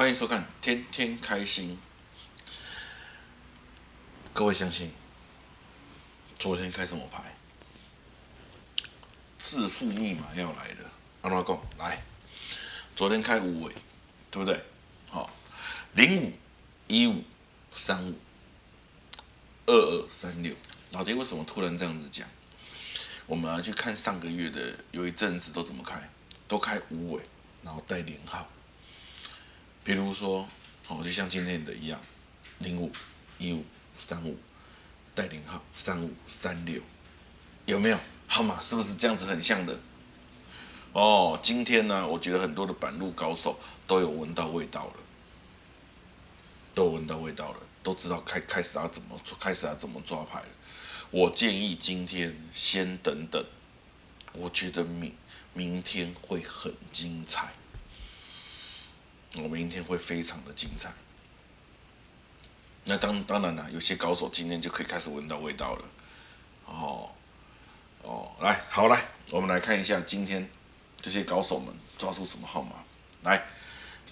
欢迎收看《天天开心》。各位相信，昨天开什么牌？致富密码要来了，安怎讲？来，昨天开五尾，对不对？好，零五一五三五二二三六。老爹为什么突然这样子讲？我们要去看上个月的，有一阵子都怎么开？都开五尾，然后带连号。比如说，哦，就像今天的一样，零五一五三五带领号，三五三六，有没有号码？是不是这样子很像的？哦，今天呢，我觉得很多的板路高手都有闻到味道了，都闻到味道了，都知道开开始要怎么，开始要怎么抓牌了。我建议今天先等等，我觉得明明天会很精彩，我明天会非常的精彩。那当当然了，有些高手今天就可以开始闻到味道了。哦哦，来，好来，我们来看一下今天这些高手们抓出什么号码来。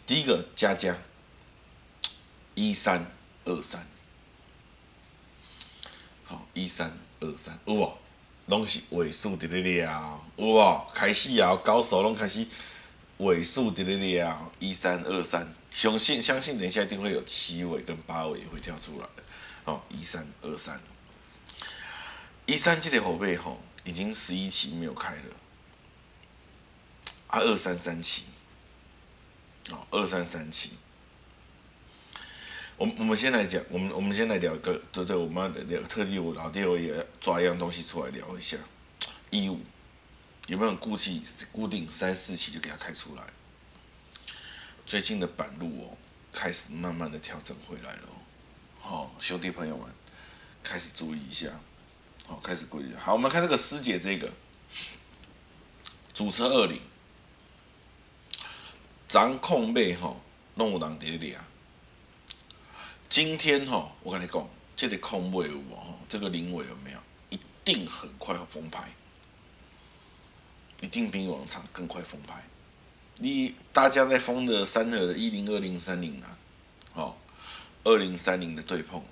第一个加加一三二三，好一三二三，有无？拢是尾数的咧了，有无？开始啊，高手拢开始尾数伫咧了，一三二三，相信相信等一下一定会有七尾跟八尾会跳出来。哦，一三二三，一三这个后背吼已经十一期没有开了，啊二三三期，哦二三三期。我我们先来讲，我们我们先来聊一个，对对，我们要聊特地我老爹我也抓一样东西出来聊一下，一五有没有固期固定三四期就给它开出来？最近的板路哦，开始慢慢的调整回来了，好兄弟朋友们，开始注意一下，好开始注意。好，我们看这个师姐这个主车二零，掌控位吼弄有人伫咧啊。今天哈，我跟你讲，这个空位有无？这个零尾有没有？一定很快要封牌，一定比往常更快封牌。你大家在封的三的一零二零三零啊，哦，二零三零的对碰，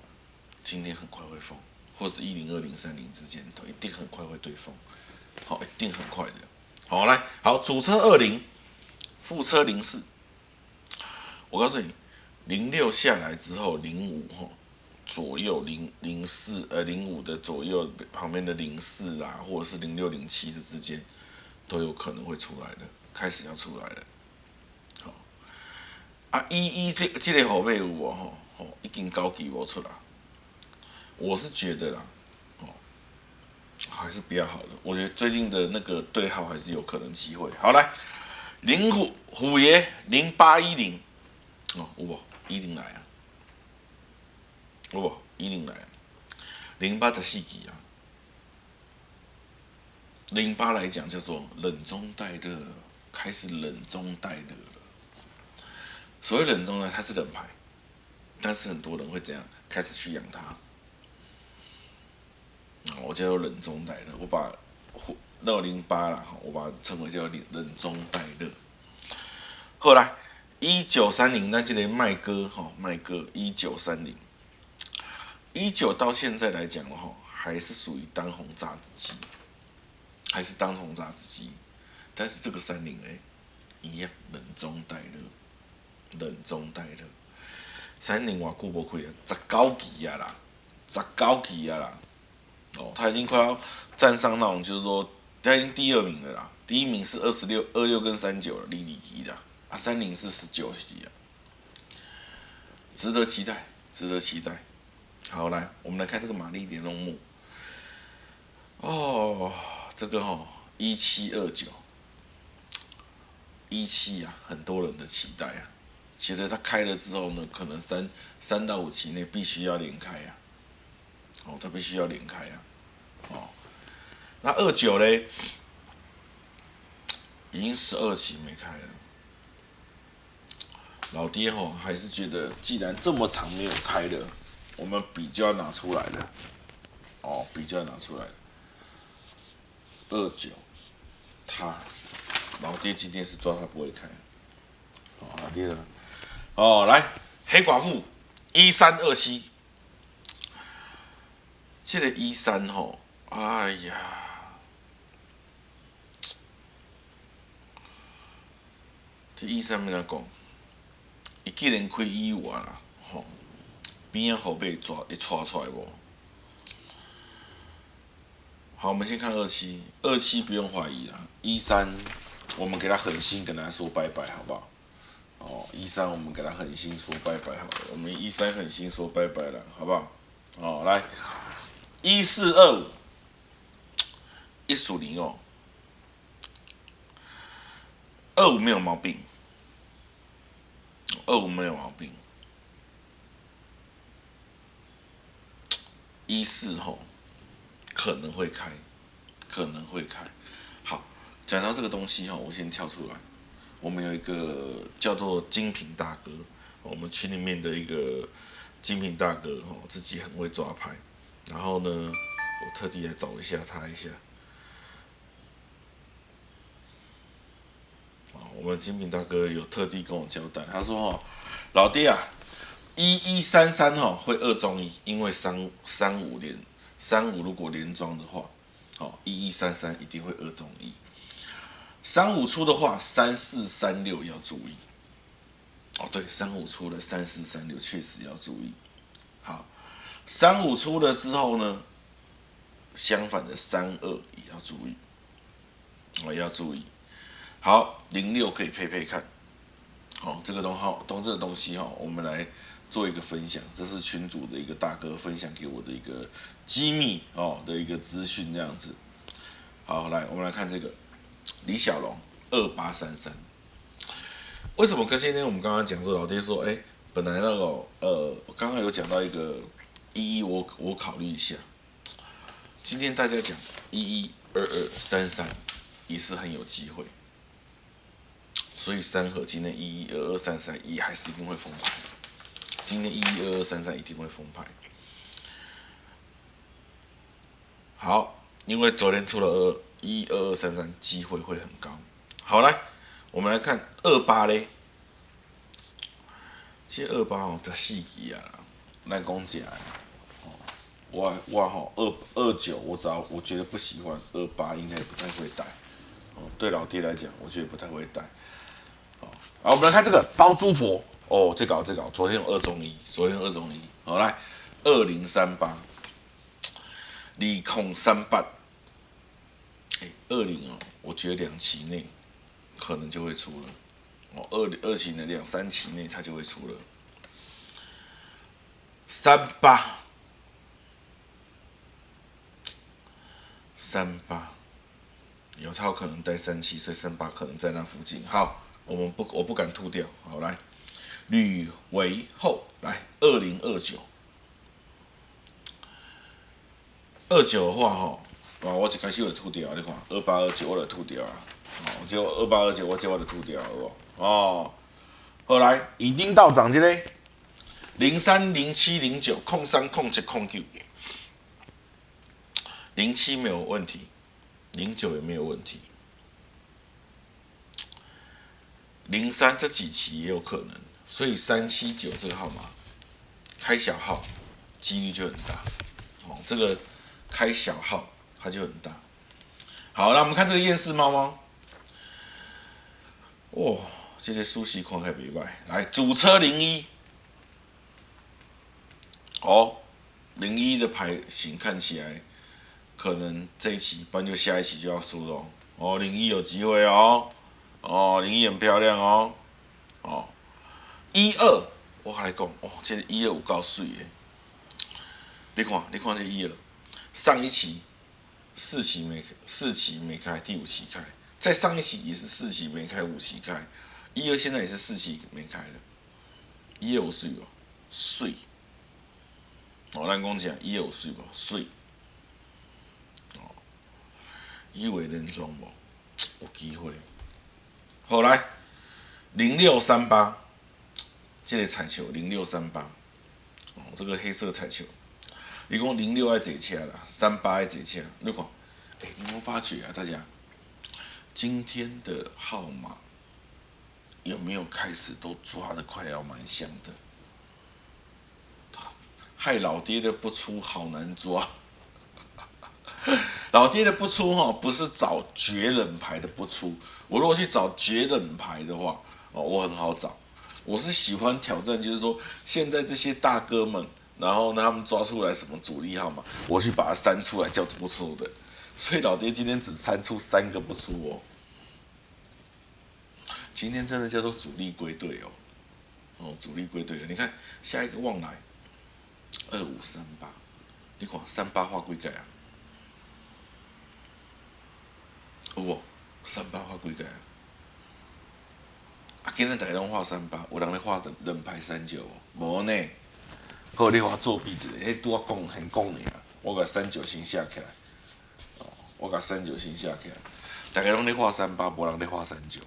今天很快会封，或者一零二零三零之间都一定很快会对封，好，一定很快的。好，来，好，主车二零，副车零四，我告诉你。零六下来之后，零五哈左右零零四呃零五的左右旁边的零四啊，或者是零六零七的之间，都有可能会出来的，开始要出来了。好，啊一一这这类后背有哦吼，已经高级我出来。我是觉得啦，哦，还是比较好的。我觉得最近的那个对号还是有可能机会。好来，零虎虎爷零八一零，哦有无？一零来啊，不，一零来啊，零八十四期啊，零八来讲叫做冷中带热了，开始冷中带热了。所谓冷中呢，它是冷牌，但是很多人会怎样开始去养它。我叫做冷中带热，我把到零八了哈，我把它称为叫冷冷中带热。后来。一九三零，那记得麦哥哈，麦哥一九三零，一九到现在来讲的话，还是属于当红炸子机，还是当红炸子机，但是这个三零哎，一样冷中带热，冷中带热，三零我顾不亏啊，十九级啊啦，十九级啊啦，哦，他已经快要站上那种，就是说他已经第二名了啦，第一名是二十六二六跟三九了，离离离的。啊，三零是十九级啊，值得期待，值得期待。好，来，我们来看这个玛丽莲龙木。哦，这个哈一七二九，一七啊，很多人的期待啊，觉得它开了之后呢，可能三三到五期内必须要连开呀。哦，它必须要连开呀。哦，那二九嘞，已经十二期没开了。老爹吼还是觉得，既然这么长没有开的，我们笔就要拿出来了。哦，笔就要拿出来。二九，他老爹今天是抓他不会开。好，老爹哦，来黑寡妇一三二七，这个一三吼，哎呀，这一三没哪讲，伊既然开一五啊，吼，边仔后背抓会抓出来无？好，我们先看二七，二七不用怀疑啊，一三我们给他狠心跟他说拜拜，好不好？哦，一三我们给他狠心说拜拜好，我们一三狠心说拜拜了，好不好？哦，来，一四二五，一属零哦，二五没有毛病，二五没有毛病，一四吼可能会开，可能会开。好，讲到这个东西哈，我先跳出来。我们有一个叫做精品大哥，我们群里面的一个精品大哥哦，自己很会抓拍。然后呢，我特地来找一下他一下。啊我们精品大哥有特地跟我交代，他说：“哦，老爹啊，一一三三哈会二中一，因为三三五连三五如果连庄的话，哦，一一三三一定会二中一。”三五出的话，三四三六要注意。哦，对，三五出了，三四三六确实要注意。好，三五出了之后呢，相反的三二也要注意。哦，要注意。好，零六可以配配看。好，这个东号，东这个东西哈，我们来做一个分享。这是群主的一个大哥分享给我的一个机密哦的一个资讯，这样子。好，来，我们来看这个。李小龙二八三三，为什么跟今天我们刚刚讲说老爹说，哎，本来那个呃，我刚刚有讲到一个一一，我我考虑一下，今天大家讲一一二二三三也是很有机会，所以三和今天一一二二三三一还是一定会封盘，今天一一二二三三一定会封牌，好，因为昨天出了二。一二二三三，机会会很高。好来，我们来看二八嘞。其实二八哦，这细节啊，来讲起来，我我吼二二九，我只要我觉得不喜欢，二八应该也不太会带。哦，对老爹来讲，我觉得不太会带。哦，好，我们来看这个包租婆。哦，这个这个，昨天有二中一，昨天二中一。好来，二零三八，利空三八。二零哦，我觉得两期内可能就会出了哦，二二期的两三期内它就会出了。三八三八，有它可能带三期，所以三八可能在那附近。好，我们不我不敢吐掉。好来，吕维后来二零二九，二九的话哈。啊！我一开始就吐掉，你看二八二九我就吐掉啊！哦，结果二八二九我这我就吐掉了哦。哦，后来已经到涨这嘞，零三零七零九空三空七空九，零七没有问题，零九也没有问题，零三这几期也有可能，所以三七九这个号码开小号几率就很大。哦，这个开小号。它就很大。好，那我们看这个厌世猫猫。哇，这些熟悉款还袂歹。来，主车零一。哦，零一的牌型看起来，可能这一期，不然就下一期就要输了。哦，零一有机会哦。哦，零一很漂亮哦。哦，一二，我还来讲，哦，这一二有够水的。你看，你看这一二，上一期。四期没四期没开，第五期开，在上一期也是四期没开，五期开，一二现在也是四期没开了，一二五水哦，水，我咱讲讲一二五岁不水，哦，一为连庄无？有机会，好来零六三八，这个彩球零六三八，哦，这个黑色彩球。一共零六爱坐车啦，三八爱坐车。你看，哎，你有发觉啊？大家，今天的号码有没有开始都抓的快要蛮像的？害老爹的不出好难抓。老爹的不出哈，不是找绝冷牌的不出。我如果去找绝冷牌的话，哦，我很好找。我是喜欢挑战，就是说现在这些大哥们，然后呢，他们抓出来什么主力号码，我去把它删出来叫不出的。所以老爹今天只删出三个不出哦。今天真的叫做主力归队哦，哦，主力归队了。你看下一个望来二五三八，你看三八画几个啊？有无？三八画几个啊？今日大家拢画三八，有人咧画人牌三九无呢？好，你画作弊一个，迄拄啊讲很讲尔，我甲三九先写起来。哦，我甲三九先写起来，大家拢咧画三八，无人咧画三九。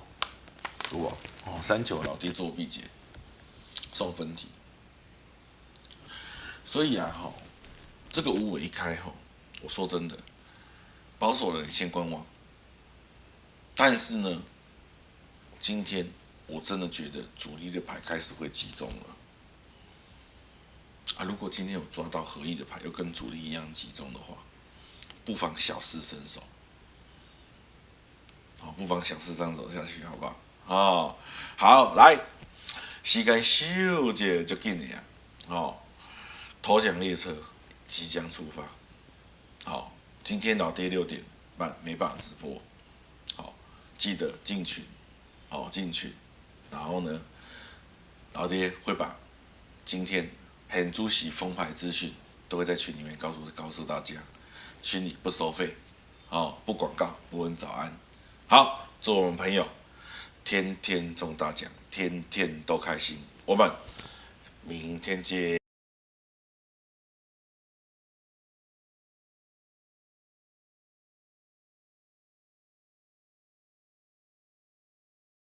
有无？哦，三九老爹作弊者，送分题。所以啊，吼，这个五尾一开吼，我说真的，保守人先观望。但是呢，今天我真的觉得主力的牌开始会集中了。啊，如果今天有抓到合意的牌，又跟主力一样集中的话，不妨小试身手。好，不妨小试身手下去，好不好？哦，好，来，时间咻就就紧了呀！哦，头奖列车即将出发。好，今天老爹六点半没办法直播。好，记得进群，好进群。然后呢，老爹会把今天很主席封牌资讯都会在群里面告诉告诉大家。群里不收费，哦，不广告，不问早安。好，祝我们朋友。天天中大奖，天天都开心。我们明天见。